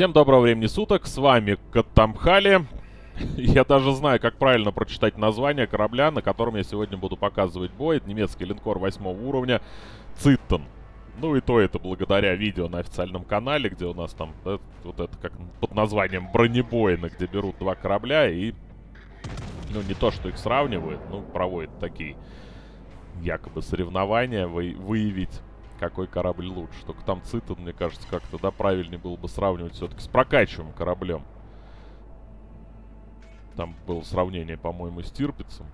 Всем доброго времени суток, с вами Катамхали. Я даже знаю, как правильно прочитать название корабля, на котором я сегодня буду показывать бой. Это немецкий линкор 8 уровня Циттон. Ну и то это благодаря видео на официальном канале, где у нас там да, вот это как под названием бронебойно, где берут два корабля и, ну не то, что их сравнивают, ну проводят такие якобы соревнования, вы, выявить какой корабль лучше. Только там Цитон, мне кажется, как-то, да, правильнее было бы сравнивать все-таки с прокачиваемым кораблем. Там было сравнение, по-моему, с Тирпицем.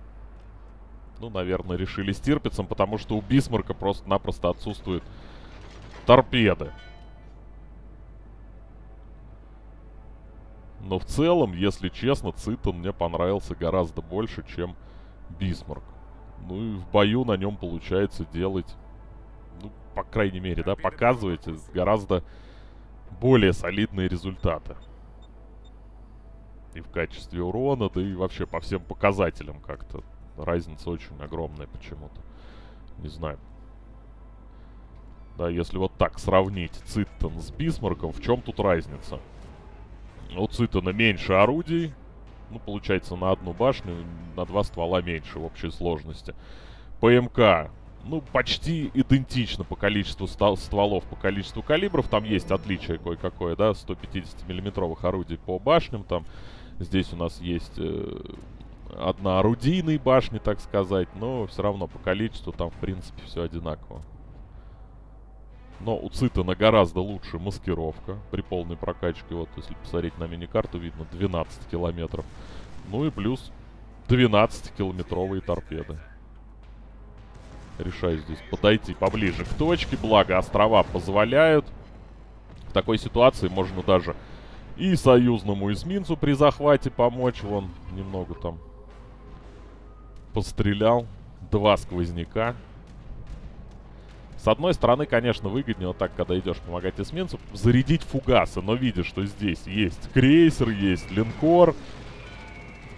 Ну, наверное, решили с Тирпицем, потому что у Бисмарка просто-напросто отсутствуют торпеды. Но в целом, если честно, Цитон мне понравился гораздо больше, чем Бисмарк. Ну и в бою на нем получается делать по крайней мере, да, показываете гораздо более солидные результаты. И в качестве урона, да и вообще по всем показателям как-то. Разница очень огромная почему-то. Не знаю. Да, если вот так сравнить Цитен с Бисмарком, в чем тут разница? У Цитена меньше орудий. Ну, получается, на одну башню, на два ствола меньше в общей сложности. ПМК ну, почти идентично по количеству стволов, по количеству калибров. Там есть отличие кое-какое, да, 150-миллиметровых орудий по башням. Там здесь у нас есть э, одна орудийная башня, так сказать. Но все равно по количеству там, в принципе, все одинаково. Но у Цитана гораздо лучше маскировка при полной прокачке. Вот, если посмотреть на мини-карту, видно 12 километров. Ну и плюс 12-километровые торпеды. Решаю здесь подойти поближе к точке. Благо, острова позволяют. В такой ситуации можно даже и союзному эсминцу при захвате помочь. Вон, немного там пострелял. Два сквозняка. С одной стороны, конечно, выгоднее вот так, когда идешь помогать эсминцу, зарядить фугасы. Но видишь, что здесь есть крейсер, есть линкор.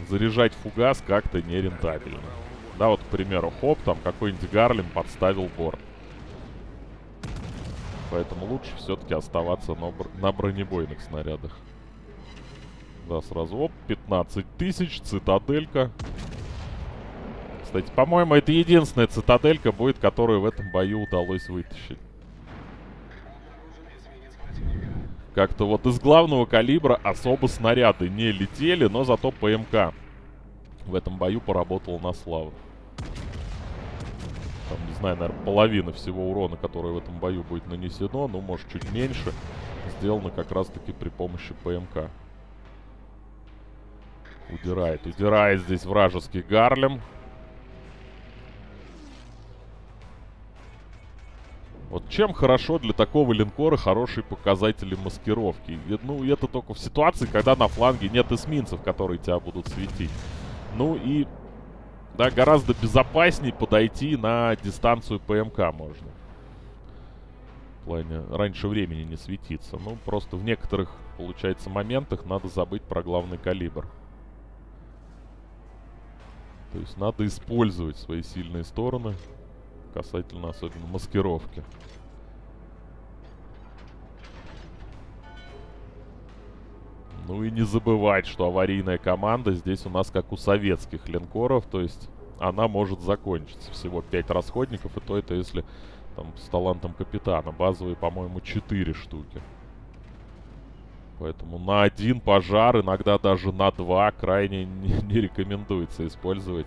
Заряжать фугас как-то нерентабельно. Да, вот, к примеру, хоп, там какой-нибудь Гарлем подставил борт. Поэтому лучше все-таки оставаться на, бр на бронебойных снарядах. Да, сразу, оп, 15 тысяч, цитаделька. Кстати, по-моему, это единственная цитаделька будет, которую в этом бою удалось вытащить. Как-то вот из главного калибра особо снаряды не летели, но зато ПМК в этом бою поработал на славу. Наверное, половина всего урона, который в этом бою будет нанесено, ну, может, чуть меньше, сделано как раз-таки при помощи ПМК. Удирает, удирает здесь вражеский Гарлем. Вот чем хорошо для такого линкора хорошие показатели маскировки? Ну, это только в ситуации, когда на фланге нет эсминцев, которые тебя будут светить. Ну и да, гораздо безопаснее подойти на дистанцию ПМК можно. В плане раньше времени не светиться. Ну, просто в некоторых, получается, моментах надо забыть про главный калибр. То есть надо использовать свои сильные стороны касательно особенно маскировки. Ну и не забывать, что аварийная команда здесь у нас как у советских линкоров, то есть она может закончиться. Всего 5 расходников, и то это если там с талантом капитана. Базовые, по-моему, 4 штуки. Поэтому на один пожар, иногда даже на два, крайне не, не рекомендуется использовать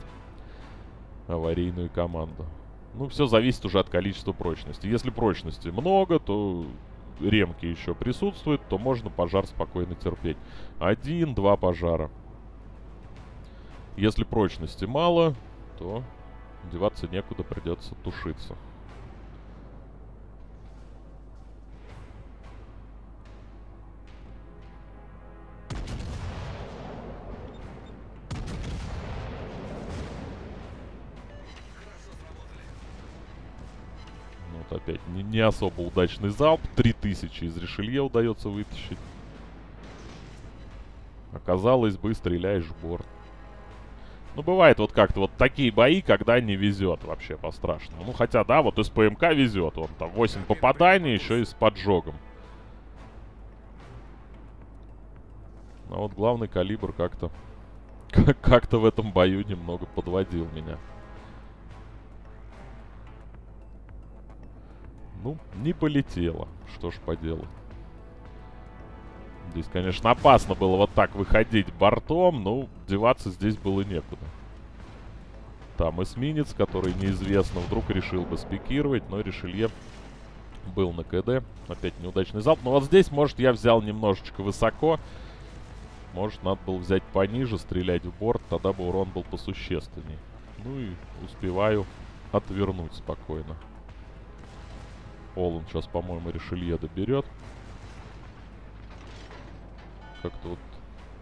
аварийную команду. Ну, все зависит уже от количества прочности. Если прочности много, то ремки еще присутствуют, то можно пожар спокойно терпеть. Один-два пожара. Если прочности мало, то деваться некуда, придется тушиться. Опять не, не особо удачный залп. 3000 из Ришелье удается вытащить. Оказалось бы, стреляешь в борт. Ну, бывает вот как-то вот такие бои, когда не везет вообще по-страшному. Ну, хотя, да, вот из ПМК везет. Вот там 8 попаданий, еще и с поджогом. А вот главный калибр как-то как-то в этом бою немного подводил меня. Ну, не полетело. Что ж поделать. Здесь, конечно, опасно было вот так выходить бортом, но деваться здесь было некуда. Там эсминец, который неизвестно, вдруг решил бы спикировать, но Ришелье был на КД. Опять неудачный залп. Но вот здесь, может, я взял немножечко высоко. Может, надо было взять пониже, стрелять в борт, тогда бы урон был посущественней. Ну и успеваю отвернуть спокойно. Олан сейчас, по-моему, Ришелье доберет. Как-то вот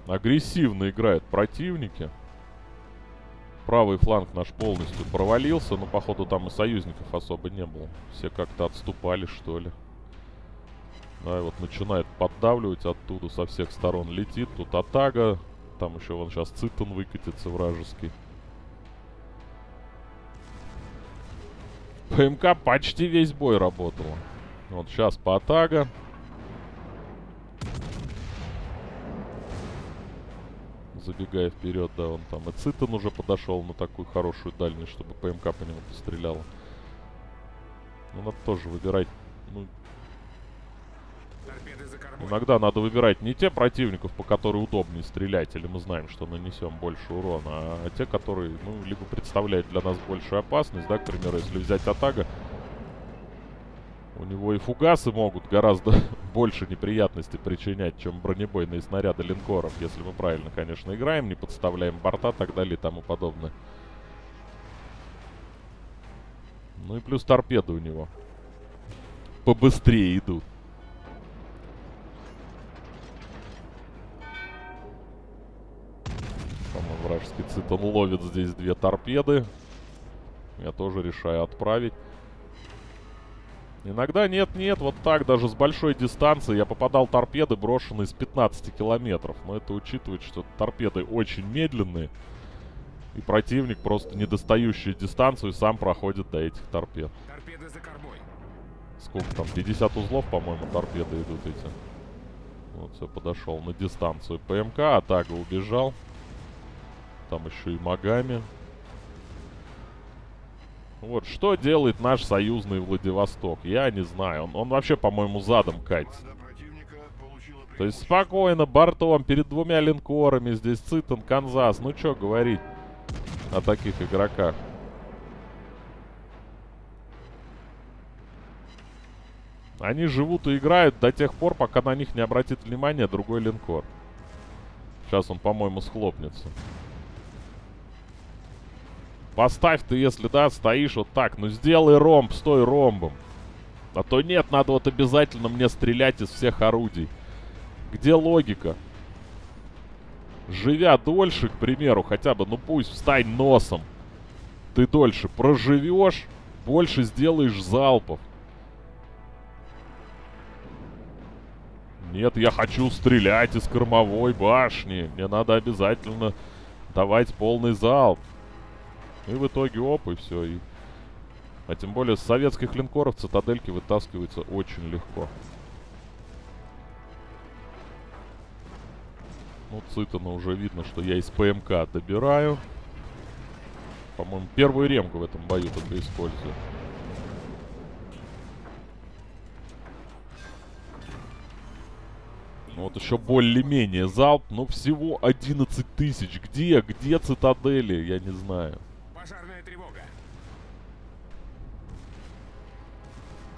агрессивно играют противники. Правый фланг наш полностью провалился, но, походу, там и союзников особо не было. Все как-то отступали, что ли. Да, и вот начинает поддавливать оттуда, со всех сторон летит. Тут Атага, там еще вон сейчас Цитон выкатится вражеский. ПМК почти весь бой работала. Вот сейчас по Атага. Забегая вперед, да, он там и Цитон уже подошел на такую хорошую дальность, чтобы ПМК по нему постреляла. Ну, надо тоже выбирать, ну, Иногда надо выбирать не те противников, по которым удобнее стрелять, или мы знаем, что нанесем больше урона, а те, которые, ну, либо представляют для нас большую опасность, да, к примеру, если взять Атага, у него и фугасы могут гораздо больше неприятностей причинять, чем бронебойные снаряды линкоров, если мы правильно, конечно, играем, не подставляем борта, так далее и тому подобное. Ну и плюс торпеды у него побыстрее идут. Вражеский цитон ловит здесь две торпеды. Я тоже решаю отправить. Иногда нет-нет, вот так, даже с большой дистанции я попадал торпеды, брошенные с 15 километров. Но это учитывает, что торпеды очень медленные. И противник, просто не достающий дистанцию, сам проходит до этих торпед. Торпеды за кормой. Сколько там? 50 узлов, по-моему, торпеды идут эти. Вот, все, подошел на дистанцию ПМК, атака убежал. Там еще и Магами. Вот, что делает наш союзный Владивосток? Я не знаю. Он, он вообще, по-моему, задом катится. То есть спокойно, бортом, перед двумя линкорами. Здесь Цитон, Канзас. Ну, что говорить о таких игроках? Они живут и играют до тех пор, пока на них не обратит внимание другой линкор. Сейчас он, по-моему, схлопнется. Поставь ты, если, да, стоишь вот так. Ну, сделай ромб, стой ромбом. А то нет, надо вот обязательно мне стрелять из всех орудий. Где логика? Живя дольше, к примеру, хотя бы, ну пусть встань носом. Ты дольше проживешь, больше сделаешь залпов. Нет, я хочу стрелять из кормовой башни. Мне надо обязательно давать полный залп. И в итоге оп, и все. И... А тем более с советских линкоров цитадельки вытаскиваются очень легко. Ну, Цитана уже видно, что я из ПМК добираю. По-моему, первую ремку в этом бою только использую. Ну вот еще более-менее залп, но всего 11 тысяч. Где? Где цитадели? Я не знаю. Пожарная тревога.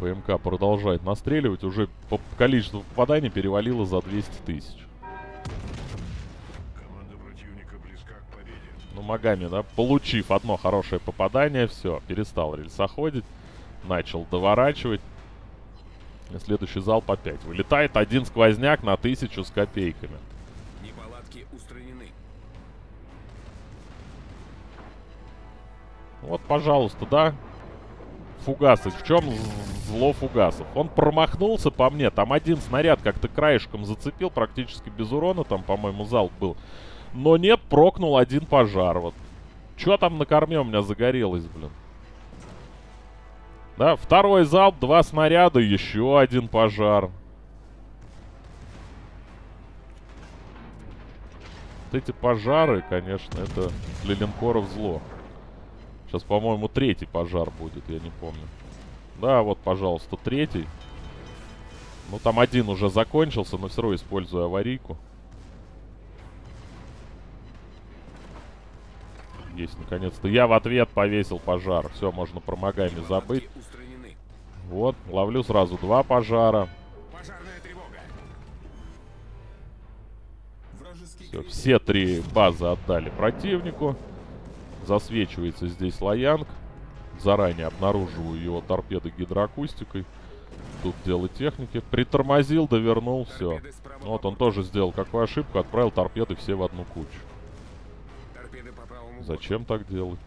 ПМК продолжает настреливать. Уже по количеству попаданий перевалило за 200 тысяч. Ну, Магами, да, получив одно хорошее попадание, все, перестал рельсоходить. Начал доворачивать. И следующий залп опять. Вылетает один сквозняк на тысячу с копейками. Вот, пожалуйста, да. Фугасы. В чем зло фугасов? Он промахнулся по мне. Там один снаряд как-то краешком зацепил. Практически без урона. Там, по-моему, залп был. Но нет, прокнул один пожар. Вот. Что там на корме у меня загорелось, блин? Да, второй залп, два снаряда, еще один пожар. Вот эти пожары, конечно, это для линкоров зло. Сейчас, по-моему, третий пожар будет, я не помню. Да, вот, пожалуйста, третий. Ну, там один уже закончился, но все равно использую аварийку. Есть, наконец-то. Я в ответ повесил пожар. Все, можно про Магами забыть. Вот, ловлю сразу два пожара. Все, все три базы отдали противнику. Засвечивается здесь Лаянг. Заранее обнаруживаю его торпеды гидроакустикой. Тут дело техники. Притормозил, довернул, все. Вот он тоже сделал какую ошибку, отправил торпеды все в одну кучу. Зачем так делать?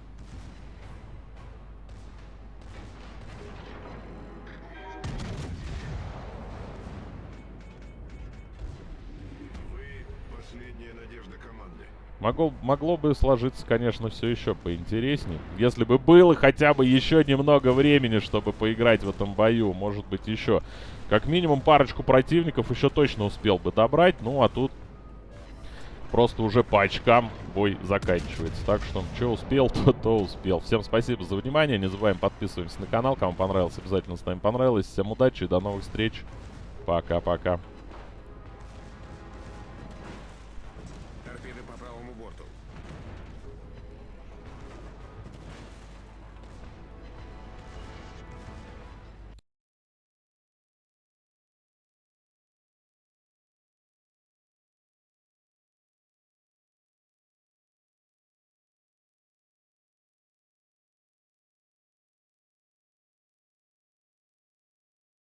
Могло, могло бы сложиться, конечно, все еще поинтереснее. Если бы было хотя бы еще немного времени, чтобы поиграть в этом бою. Может быть, еще. Как минимум парочку противников еще точно успел бы добрать. Ну, а тут просто уже по очкам бой заканчивается. Так что, что успел, то, то успел. Всем спасибо за внимание. Не забываем подписываться на канал. Кому понравилось, обязательно ставим понравилось. Всем удачи и до новых встреч. Пока-пока.